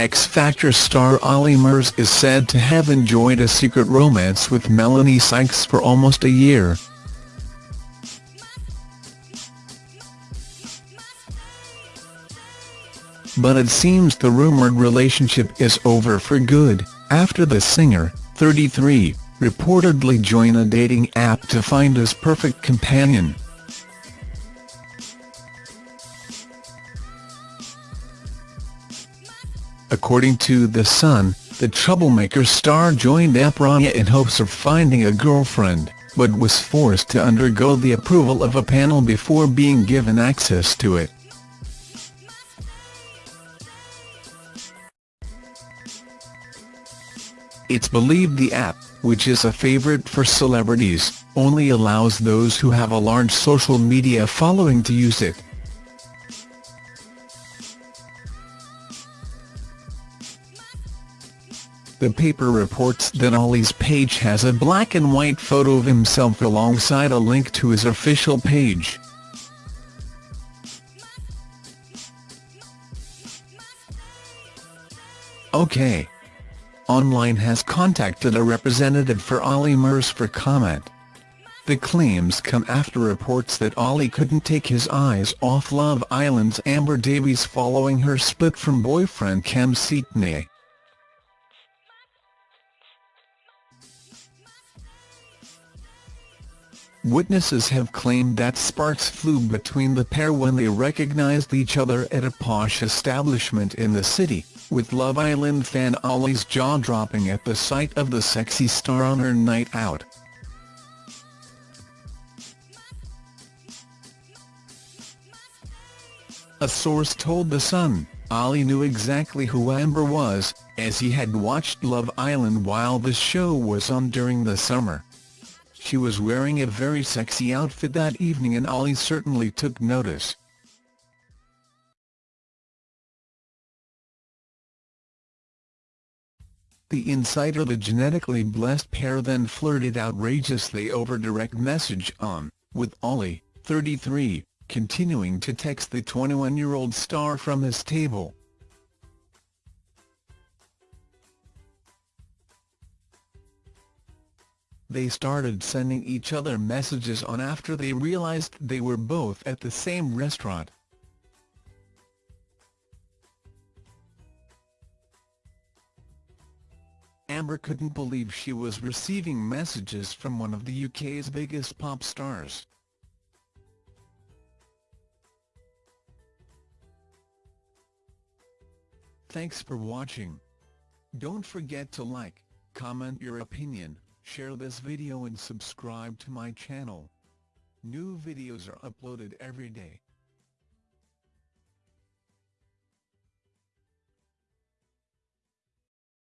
X Factor star Olly Murs is said to have enjoyed a secret romance with Melanie Sykes for almost a year. But it seems the rumored relationship is over for good, after the singer, 33, reportedly joined a dating app to find his perfect companion. According to The Sun, the Troublemaker star joined Raya in hopes of finding a girlfriend, but was forced to undergo the approval of a panel before being given access to it. It's believed the app, which is a favorite for celebrities, only allows those who have a large social media following to use it. The paper reports that Olly's page has a black and white photo of himself alongside a link to his official page. OK. Online has contacted a representative for Olly Murs for comment. The claims come after reports that Olly couldn't take his eyes off Love Island's Amber Davies following her split from boyfriend Kem Cetinay. Witnesses have claimed that sparks flew between the pair when they recognized each other at a posh establishment in the city, with Love Island fan Olly's jaw dropping at the sight of the sexy star on her night out. A source told The Sun, Olly knew exactly who Amber was, as he had watched Love Island while the show was on during the summer. She was wearing a very sexy outfit that evening and Olly certainly took notice. The insider the genetically blessed pair then flirted outrageously over direct message on, with Olly, 33, continuing to text the 21-year-old star from his table. They started sending each other messages on after they realized they were both at the same restaurant. Amber couldn't believe she was receiving messages from one of the UK's biggest pop stars. Thanks for watching. Don't forget to like, comment your opinion, share this video and subscribe to my channel. New videos are uploaded every day.